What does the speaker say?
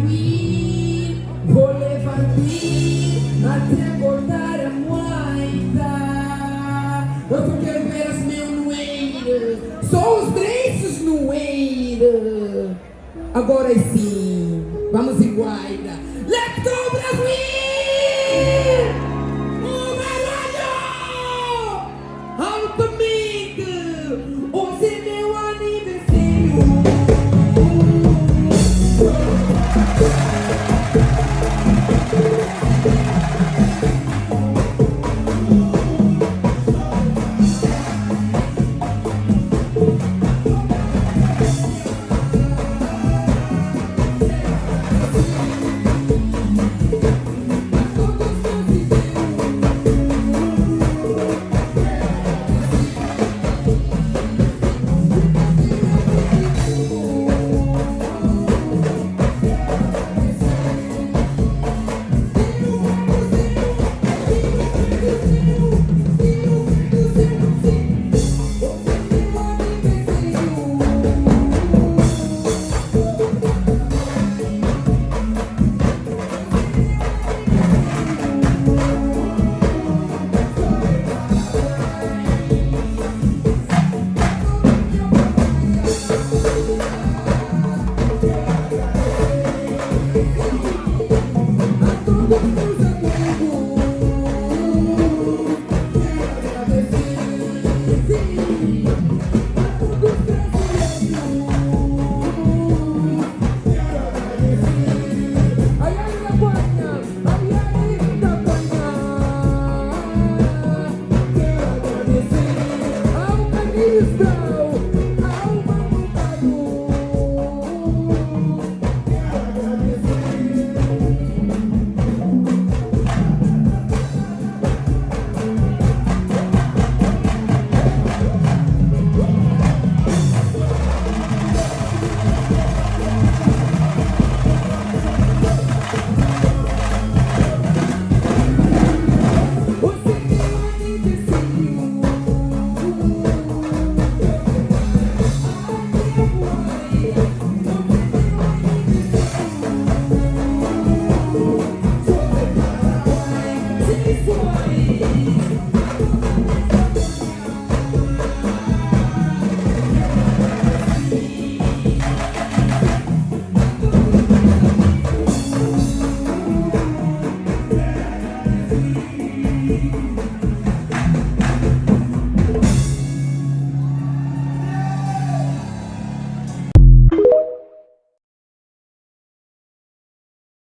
Vou voleva lui, ma te acordare a moita. Eu quero ver as mil noeiras, só os drenços noeiras. Agora sim, vamos em guaida. Let's go,